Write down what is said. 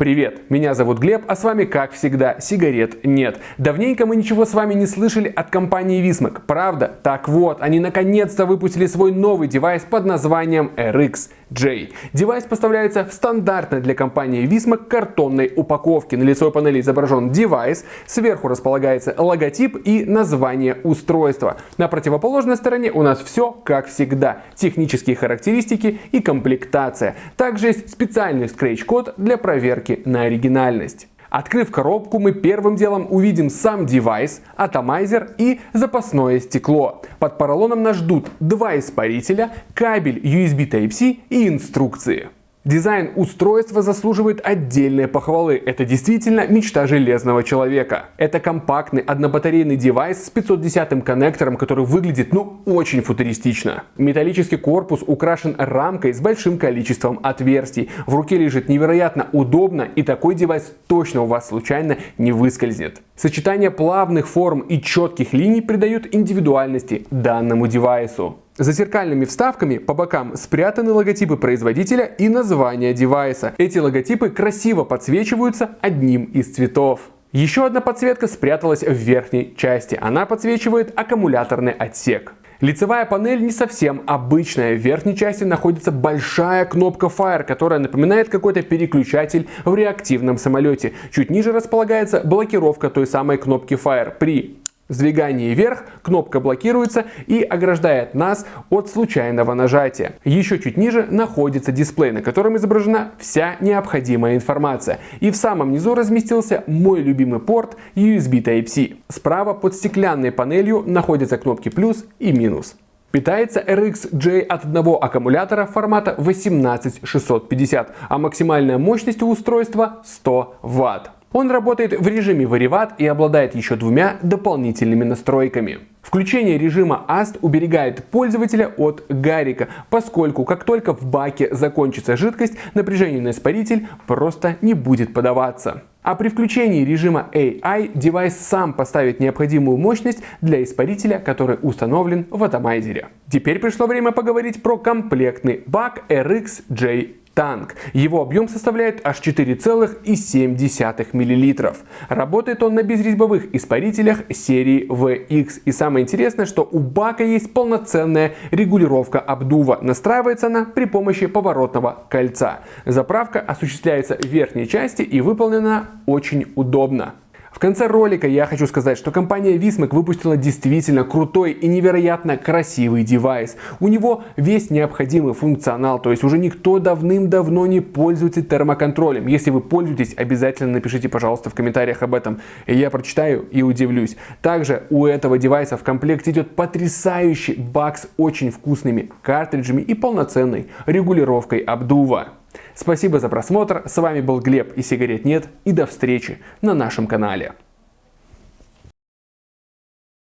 Привет, меня зовут Глеб, а с вами, как всегда, сигарет нет. Давненько мы ничего с вами не слышали от компании Wismec, правда? Так вот, они наконец-то выпустили свой новый девайс под названием RX-J. Девайс поставляется в стандартной для компании Wismec картонной упаковке. На лицевой панели изображен девайс, сверху располагается логотип и название устройства. На противоположной стороне у нас все как всегда. Технические характеристики и комплектация. Также есть специальный скретч-код для проверки проверки на оригинальность. Открыв коробку, мы первым делом увидим сам девайс, атомайзер и запасное стекло. Под поролоном нас ждут два испарителя, кабель USB Type-C и инструкции. Дизайн устройства заслуживает отдельной похвалы. Это действительно мечта железного человека. Это компактный однобатарейный девайс с 510 коннектором, который выглядит ну очень футуристично. Металлический корпус украшен рамкой с большим количеством отверстий. В руке лежит невероятно удобно и такой девайс точно у вас случайно не выскользнет. Сочетание плавных форм и четких линий придают индивидуальности данному девайсу. За зеркальными вставками по бокам спрятаны логотипы производителя и название девайса. Эти логотипы красиво подсвечиваются одним из цветов. Еще одна подсветка спряталась в верхней части. Она подсвечивает аккумуляторный отсек. Лицевая панель не совсем обычная. В верхней части находится большая кнопка Fire, которая напоминает какой-то переключатель в реактивном самолете. Чуть ниже располагается блокировка той самой кнопки Fire. При сдвигании вверх кнопка блокируется и ограждает нас от случайного нажатия. Еще чуть ниже находится дисплей, на котором изображена вся необходимая информация. И в самом низу разместился мой любимый порт USB Type-C. Справа под стеклянной панелью находятся кнопки плюс и минус. Питается RX-J от одного аккумулятора формата 18650, а максимальная мощность у устройства 100 Вт. Он работает в режиме вариват и обладает еще двумя дополнительными настройками. Включение режима AST уберегает пользователя от гарика, поскольку как только в баке закончится жидкость, напряжение на испаритель просто не будет подаваться. А при включении режима AI девайс сам поставит необходимую мощность для испарителя, который установлен в атомайзере. Теперь пришло время поговорить про комплектный бак RX-J танк. Его объем составляет аж 4,7 мл. Работает он на безрезьбовых испарителях серии VX. И самое интересное, что у бака есть полноценная регулировка обдува. Настраивается она при помощи поворотного кольца. Заправка осуществляется в верхней части и выполнена очень удобно. В конце ролика я хочу сказать, что компания Vismac выпустила действительно крутой и невероятно красивый девайс. У него весь необходимый функционал, то есть уже никто давным-давно не пользуется термоконтролем. Если вы пользуетесь, обязательно напишите, пожалуйста, в комментариях об этом. Я прочитаю и удивлюсь. Также у этого девайса в комплекте идет потрясающий бак с очень вкусными картриджами и полноценной регулировкой обдува. Спасибо за просмотр, с вами был Глеб и сигарет нет и до встречи на нашем канале.